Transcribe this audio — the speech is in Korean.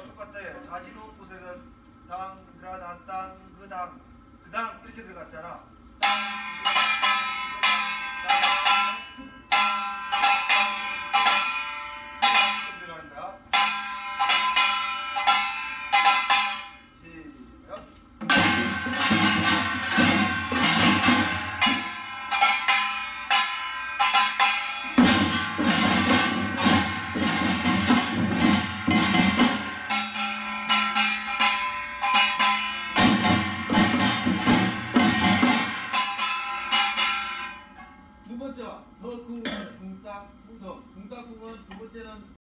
이거랑 똑같아. 자지로 곳에서 당그라단 땅그당 그당 이렇게 들어갔잖아. 땅.